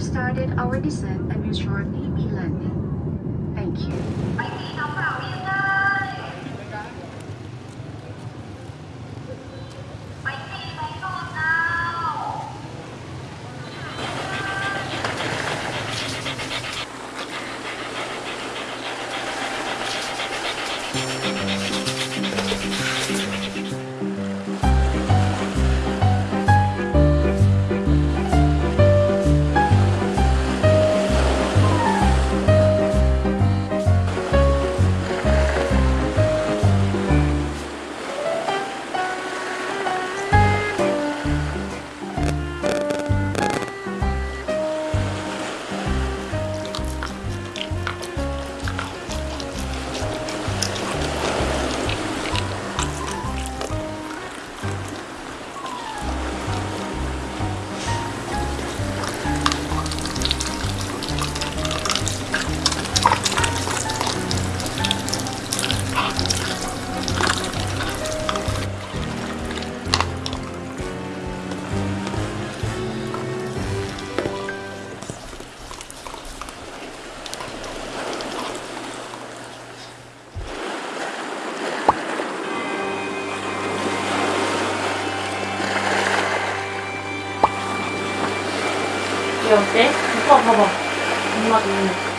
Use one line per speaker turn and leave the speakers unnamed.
have started our descent and will shortly be landing. Thank you.
얘 어때? 오빠 봐봐. 엄마 눈.